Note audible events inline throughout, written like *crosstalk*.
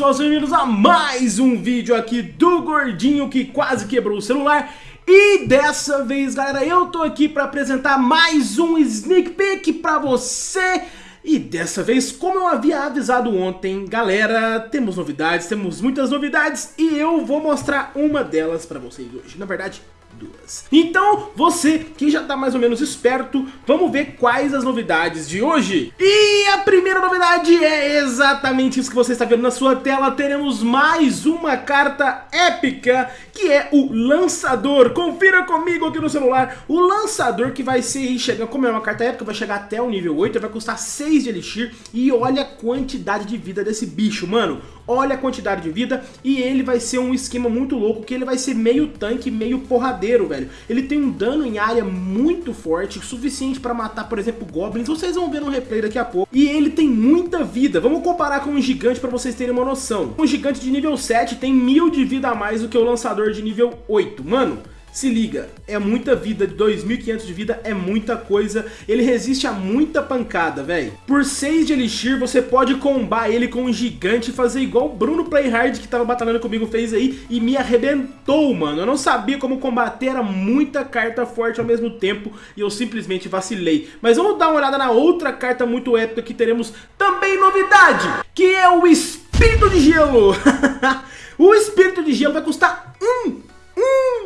pessoal, sejam bem-vindos a mais um vídeo aqui do Gordinho que quase quebrou o celular. E dessa vez, galera, eu tô aqui pra apresentar mais um sneak peek pra você e dessa vez, como eu havia avisado ontem, galera, temos novidades, temos muitas novidades e eu vou mostrar uma delas pra vocês hoje. Na verdade, duas. Então, você que já tá mais ou menos esperto, vamos ver quais as novidades de hoje. E a primeira novidade é exatamente isso que você está vendo na sua tela. Teremos mais uma carta épica, que é o Lançador. Confira comigo aqui no celular. O Lançador que vai ser, chega, como é uma carta épica, vai chegar até o nível 8, vai custar 6 de Elixir. E olha a quantidade de vida desse bicho, mano. Olha a quantidade de vida e ele vai ser um esquema muito louco, que ele vai ser meio tanque, meio porradeiro velho. Ele tem um dano em área muito forte, suficiente para matar, por exemplo, goblins. Vocês vão ver no replay daqui a pouco. E ele tem muita vida. Vamos comparar com um gigante para vocês terem uma noção. Um gigante de nível 7 tem mil de vida a mais do que o lançador de nível 8. Mano, se liga, é muita vida, 2.500 de vida é muita coisa, ele resiste a muita pancada, velho. Por 6 de Elixir, você pode combar ele com um gigante e fazer igual o Bruno Playhard que tava batalhando comigo fez aí e me arrebentou, mano. Eu não sabia como combater, era muita carta forte ao mesmo tempo e eu simplesmente vacilei. Mas vamos dar uma olhada na outra carta muito épica que teremos também novidade, que é o Espírito de Gelo. *laughs* o Espírito de Gelo vai custar 1 um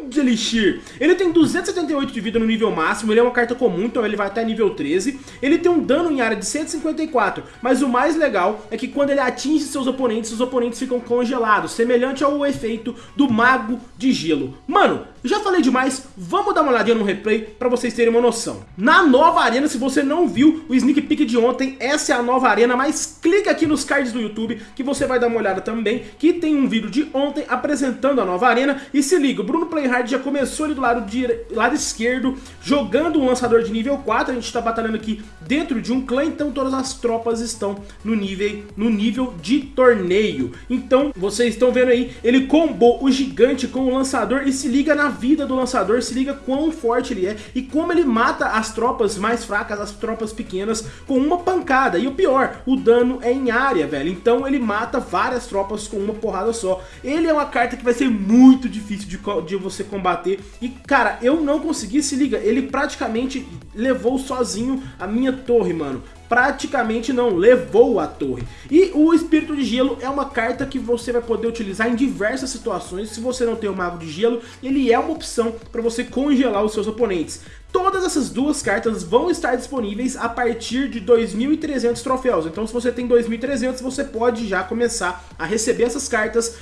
de Elixir. Ele tem 278 de vida no nível máximo, ele é uma carta comum, então ele vai até nível 13. Ele tem um dano em área de 154, mas o mais legal é que quando ele atinge seus oponentes, os oponentes ficam congelados, semelhante ao efeito do Mago de Gelo. Mano, já falei demais, vamos dar uma olhadinha no replay para vocês terem uma noção. Na nova arena, se você não viu o sneak peek de ontem, essa é a nova arena, mas clica aqui nos cards do YouTube que você vai dar uma olhada também, que tem um vídeo de ontem apresentando a nova arena. E se liga, o Bruno Playhard já começou ali do lado, lado esquerdo, jogando um lançador de nível 4, a gente está batalhando aqui dentro de um clã, então todas as tropas estão no nível, no nível de torneio. Então, vocês estão vendo aí, ele combou o gigante com o lançador e se liga na vida do lançador, se liga quão forte ele é e como ele mata as tropas mais fracas, as tropas pequenas, com uma pancada. E o pior, o dano é em área, velho. Então ele mata várias tropas com uma porrada só. Ele é uma carta que vai ser muito difícil de, de você combater. E, cara, eu não consegui, se liga, ele praticamente levou sozinho a minha torre, mano praticamente não levou a torre. E o Espírito de Gelo é uma carta que você vai poder utilizar em diversas situações. Se você não tem o Mago de Gelo, ele é uma opção para você congelar os seus oponentes. Todas essas duas cartas vão estar disponíveis a partir de 2.300 troféus. Então se você tem 2.300, você pode já começar a receber essas cartas.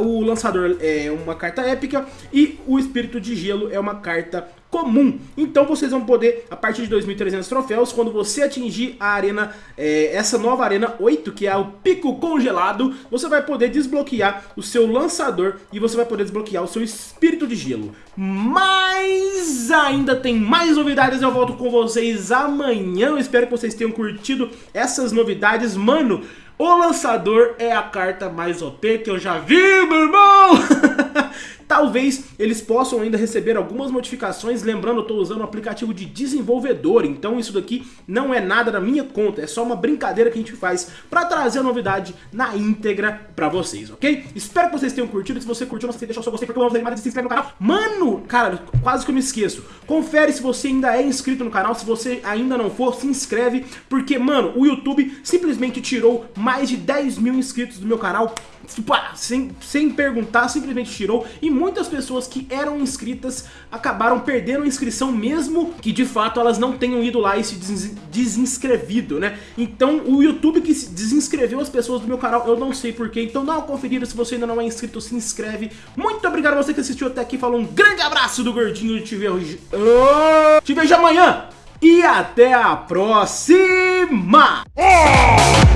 O lançador é uma carta épica e o Espírito de Gelo é uma carta comum. Então vocês vão poder, a partir de 2.300 troféus, quando você atingir a arena, é, essa nova arena 8, que é o pico congelado, você vai poder desbloquear o seu lançador e você vai poder desbloquear o seu espírito de gelo. Mas ainda tem mais novidades, eu volto com vocês amanhã, eu espero que vocês tenham curtido essas novidades. Mano, o lançador é a carta mais OP que eu já vi, meu irmão! *laughs* Talvez eles possam ainda receber algumas modificações, lembrando, eu estou usando um aplicativo de desenvolvedor, então isso daqui não é nada da minha conta, é só uma brincadeira que a gente faz para trazer a novidade na íntegra para vocês, ok? Espero que vocês tenham curtido, se você curtiu, não esqueça de deixar o seu gostei, porque eu amo se inscreve no canal. Mano, cara, quase que eu me esqueço, confere se você ainda é inscrito no canal, se você ainda não for, se inscreve, porque, mano, o YouTube simplesmente tirou mais de 10 mil inscritos do meu canal, sem, sem perguntar, simplesmente tirou, e muitas pessoas que eram inscritas acabaram perdendo a inscrição mesmo que de fato elas não tenham ido lá e se desinscrevido, né? Então o YouTube que desinscreveu as pessoas do meu canal, eu não sei porquê, então dá uma conferida se você ainda não é inscrito, se inscreve. Muito obrigado a você que assistiu até aqui, falou um grande abraço do Gordinho, te vejo, oh, te vejo amanhã e até a próxima! É.